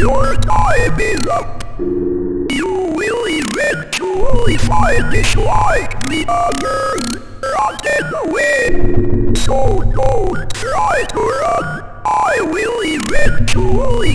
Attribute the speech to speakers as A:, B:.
A: Your time is up. You will eventually find it like the others. Run away. So don't try to run. I will eventually.